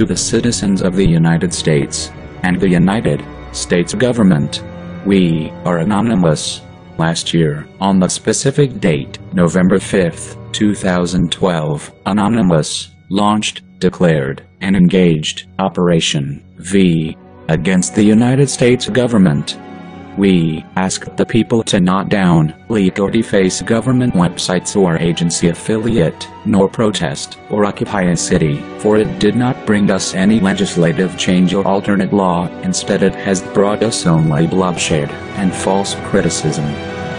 to the citizens of the United States and the United States government. We are anonymous. Last year, on the specific date, November 5th, 2012, Anonymous launched, declared, and engaged Operation V against the United States government. We ask the people to not down, leak or deface government websites or agency affiliate, nor protest or occupy a city, for it did not bring us any legislative change or alternate law, instead it has brought us only bloodshed and false criticism.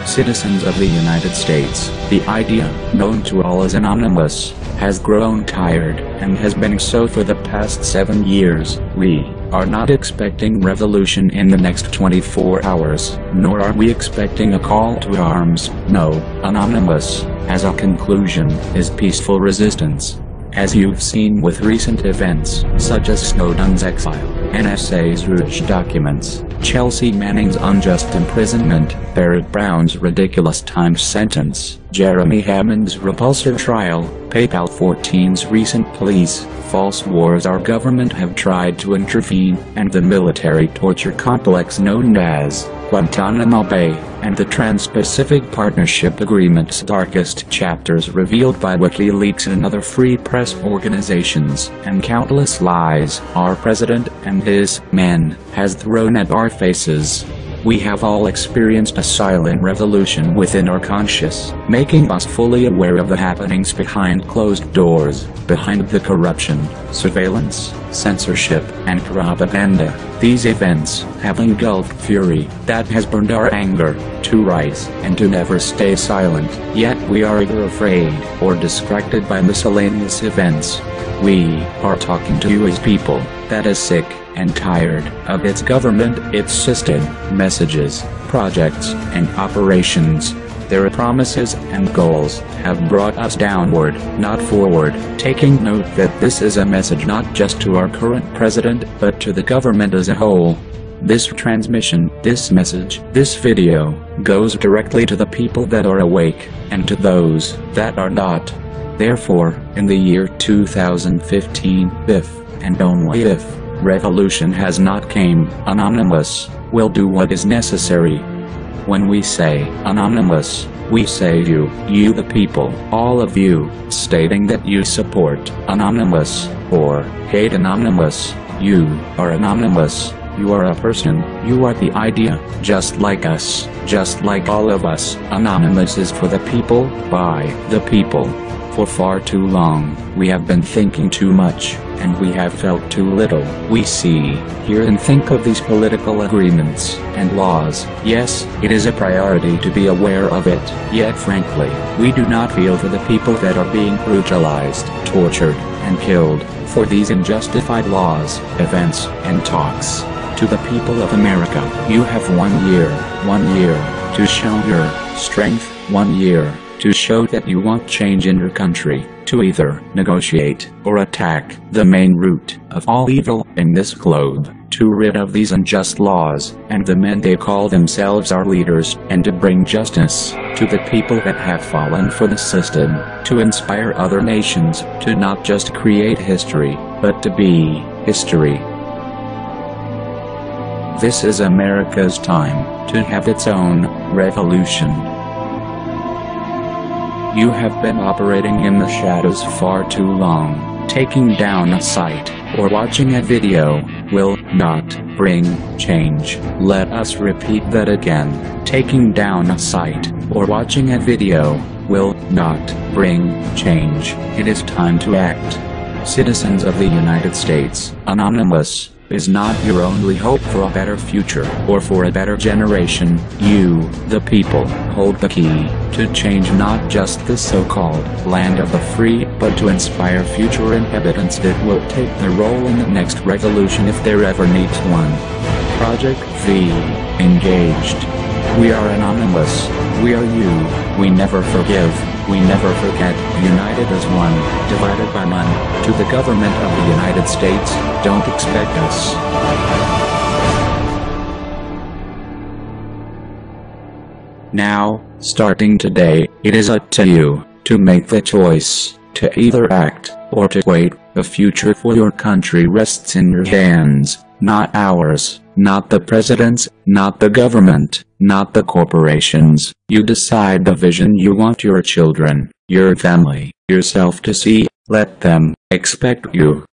Citizens of the United States, the idea, known to all as anonymous, has grown tired, and has been so for the past seven years. We are not expecting revolution in the next 24 hours, nor are we expecting a call to arms. No, Anonymous, as a conclusion, is peaceful resistance. As you've seen with recent events, such as Snowden's exile, NSA's Rouge documents, Chelsea Manning's unjust imprisonment, Barrett Brown's ridiculous time sentence, Jeremy Hammond's repulsive trial, PayPal 14's recent pleas, false wars our government have tried to intervene, and the military torture complex known as Guantanamo Bay, and the Trans-Pacific Partnership Agreement's darkest chapters revealed by WikiLeaks and other free press organizations, and countless lies our president and his men has thrown at our faces. We have all experienced a silent revolution within our conscious, making us fully aware of the happenings behind closed doors, behind the corruption, surveillance, censorship, and propaganda. These events have engulfed fury that has burned our anger to rise and to never stay silent, yet we are either afraid or distracted by miscellaneous events. We are talking to you as people that is sick and tired of its government, its system, messages, projects, and operations. Their promises and goals have brought us downward, not forward, taking note that this is a message not just to our current president, but to the government as a whole. This transmission, this message, this video, goes directly to the people that are awake, and to those that are not. Therefore, in the year 2015, if, and only if, revolution has not came, Anonymous, will do what is necessary. When we say, Anonymous, we say you, you the people, all of you, stating that you support, Anonymous, or, hate Anonymous, you, are Anonymous, you are a person, you are the idea, just like us, just like all of us, Anonymous is for the people, by the people. For far too long, we have been thinking too much, and we have felt too little. We see, hear and think of these political agreements and laws. Yes, it is a priority to be aware of it, yet frankly, we do not feel for the people that are being brutalized, tortured, and killed, for these unjustified laws, events, and talks. To the people of America, you have one year, one year, to show your strength, one year, to show that you want change in your country, to either negotiate or attack the main root of all evil in this globe, to rid of these unjust laws and the men they call themselves our leaders, and to bring justice to the people that have fallen for the system, to inspire other nations to not just create history, but to be history. This is America's time to have its own revolution. You have been operating in the shadows far too long. Taking down a site or watching a video will not bring change. Let us repeat that again. Taking down a site or watching a video will not bring change. It is time to act. Citizens of the United States, Anonymous, is not your only hope for a better future or for a better generation. You, the people, hold the key to change not just the so-called land of the free, but to inspire future inhabitants that will take their role in the next revolution if there ever needs one. Project V. Engaged. We are anonymous. We are you. We never forgive. We never forget. United as one. Divided by none. To the government of the United States, don't expect us. Now, starting today, it is up to you to make the choice to either act or to wait. The future for your country rests in your hands, not ours, not the president's, not the government, not the corporations. You decide the vision you want your children, your family, yourself to see. Let them expect you